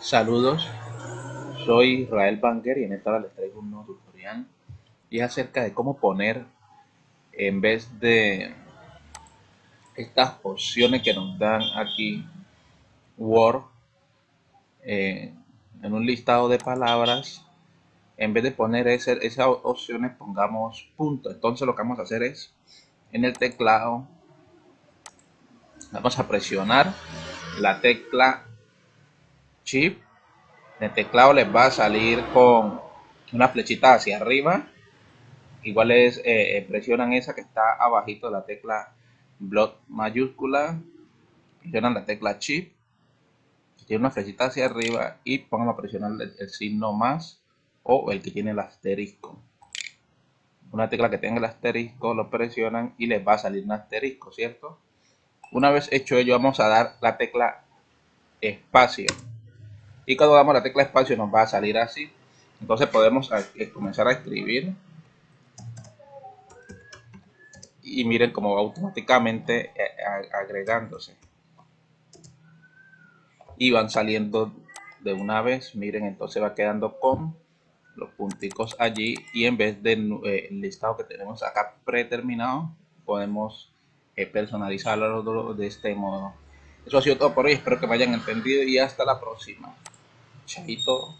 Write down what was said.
Saludos, soy Israel Banger y en esta hora les traigo un nuevo tutorial y es acerca de cómo poner en vez de estas opciones que nos dan aquí Word eh, en un listado de palabras en vez de poner esas opciones pongamos punto. Entonces lo que vamos a hacer es en el teclado vamos a presionar la tecla chip en el teclado les va a salir con una flechita hacia arriba. Igual es eh, eh, presionan esa que está abajito de la tecla block mayúscula presionan la tecla chip tiene una flechita hacia arriba y pongan a presionar el, signo más o el que tiene el asterisco. Una tecla que tenga el asterisco lo presionan y les va a salir un asterisco cierto una vez hecho ello vamos a dar la tecla espacio y cuando damos la tecla espacio nos va a salir así. Entonces podemos eh, comenzar a escribir. Y miren cómo va automáticamente eh, agregándose. Y van saliendo de una vez. Miren entonces va quedando con los punticos allí. Y en vez del eh, listado que tenemos acá predeterminado podemos personalizarlo de este modo. Eso ha sido todo por hoy. Espero que me hayan entendido y hasta la próxima Chaito.